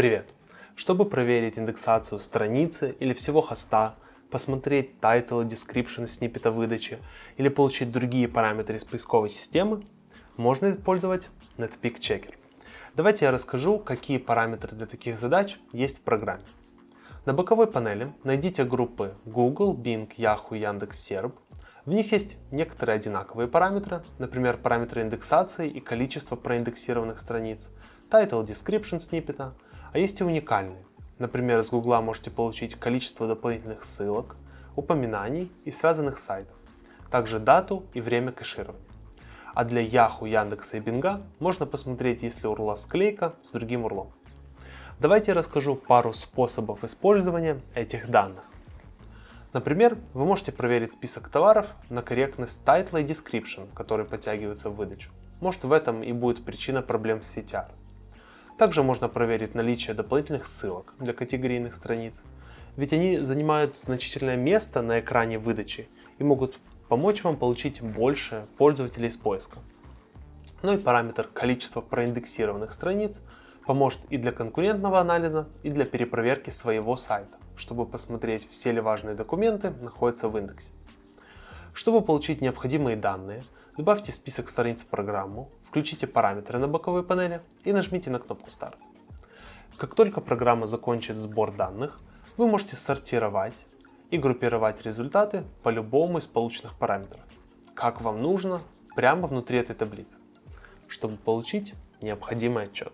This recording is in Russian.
Привет! Чтобы проверить индексацию страницы или всего хоста, посмотреть title и description сниппета выдачи или получить другие параметры из поисковой системы, можно использовать Netpeak Checker. Давайте я расскажу, какие параметры для таких задач есть в программе. На боковой панели найдите группы Google, Bing, Yahoo, Яндекс.Серб. В них есть некоторые одинаковые параметры, например, параметры индексации и количество проиндексированных страниц, title description сниппета, а есть и уникальные. Например, с Google можете получить количество дополнительных ссылок, упоминаний и связанных сайтов, также дату и время кэширования. А для Yahoo, Яндекса и Bing можно посмотреть, есть ли урла склейка с другим урлом. Давайте я расскажу пару способов использования этих данных. Например, вы можете проверить список товаров на корректность title и description, которые подтягиваются в выдачу. Может в этом и будет причина проблем с CTR. Также можно проверить наличие дополнительных ссылок для категорийных страниц, ведь они занимают значительное место на экране выдачи и могут помочь вам получить больше пользователей из поиска. Ну и параметр количества проиндексированных страниц Поможет и для конкурентного анализа, и для перепроверки своего сайта, чтобы посмотреть, все ли важные документы находятся в индексе. Чтобы получить необходимые данные, добавьте список страниц в программу, включите параметры на боковой панели и нажмите на кнопку «Старт». Как только программа закончит сбор данных, вы можете сортировать и группировать результаты по любому из полученных параметров, как вам нужно, прямо внутри этой таблицы, чтобы получить необходимый отчет.